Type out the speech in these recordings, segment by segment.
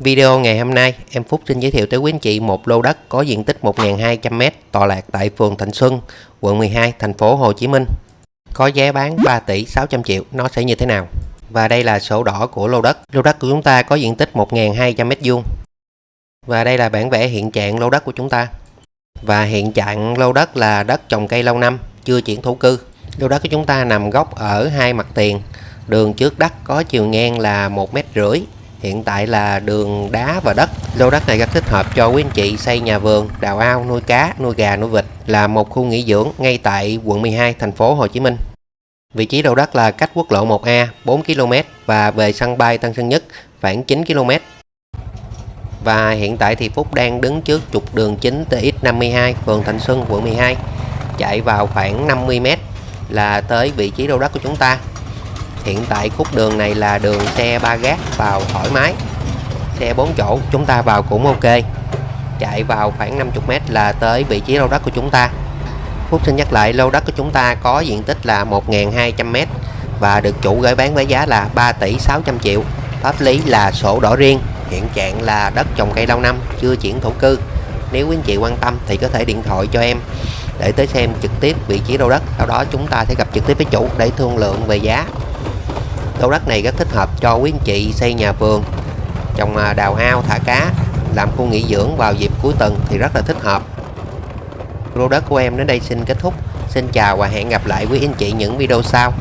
Video ngày hôm nay, em Phúc xin giới thiệu tới quý anh chị một lô đất có diện tích 1.200m tọa lạc tại phường Thạnh Xuân, quận 12, thành phố Hồ Chí Minh. Có giá bán 3 tỷ 600 triệu, nó sẽ như thế nào? Và đây là sổ đỏ của lô đất. Lô đất của chúng ta có diện tích 1.200m2. Và đây là bản vẽ hiện trạng lô đất của chúng ta. Và hiện trạng lô đất là đất trồng cây lâu năm, chưa chuyển thổ cư. Lô đất của chúng ta nằm góc ở hai mặt tiền. Đường trước đất có chiều ngang là 1 mét rưỡi hiện tại là đường đá và đất. Lô đất này rất thích hợp cho quý anh chị xây nhà vườn, đào ao, nuôi cá, nuôi gà, nuôi vịt, là một khu nghỉ dưỡng ngay tại quận 12 thành phố Hồ Chí Minh. Vị trí lô đất là cách quốc lộ 1A 4 km và về sân bay Tân Sơn Nhất, khoảng 9 km và hiện tại thì Phúc đang đứng trước trục đường chính TX52 phường Thạnh Xuân, quận 12 chạy vào khoảng 50 m là tới vị trí lô đất của chúng ta hiện tại khúc đường này là đường xe ba gác vào thoải mái. Xe 4 chỗ, chúng ta vào cũng ok. Chạy vào khoảng 50m là tới vị trí lô đất của chúng ta. Phúc xin nhắc lại, lô đất của chúng ta có diện tích là 1.200m và được chủ gửi bán với giá là 3 tỷ 600 triệu. Pháp lý là sổ đỏ riêng, hiện trạng là đất trồng cây lâu năm, chưa chuyển thổ cư. Nếu quý anh chị quan tâm thì có thể điện thoại cho em để tới xem trực tiếp vị trí lô đất. Sau đó chúng ta sẽ gặp trực tiếp với chủ để thương lượng về giá lô đất này rất thích hợp cho quý anh chị xây nhà vườn. Trồng à, đào ao thả cá, làm khu nghỉ dưỡng vào dịp cuối tuần thì rất là thích hợp. Lô đất của em đến đây xin kết thúc. Xin chào và hẹn gặp lại quý anh chị những video sau.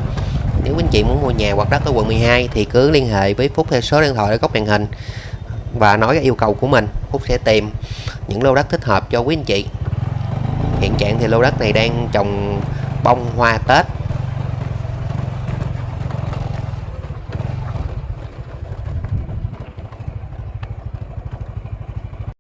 Nếu quý anh chị muốn mua nhà hoặc đất ở quận 12 thì cứ liên hệ với Phúc theo số điện thoại ở góc màn hình và nói yêu cầu của mình. Phúc sẽ tìm những lô đất thích hợp cho quý anh chị. Hiện trạng thì lô đất này đang trồng bông hoa Tết.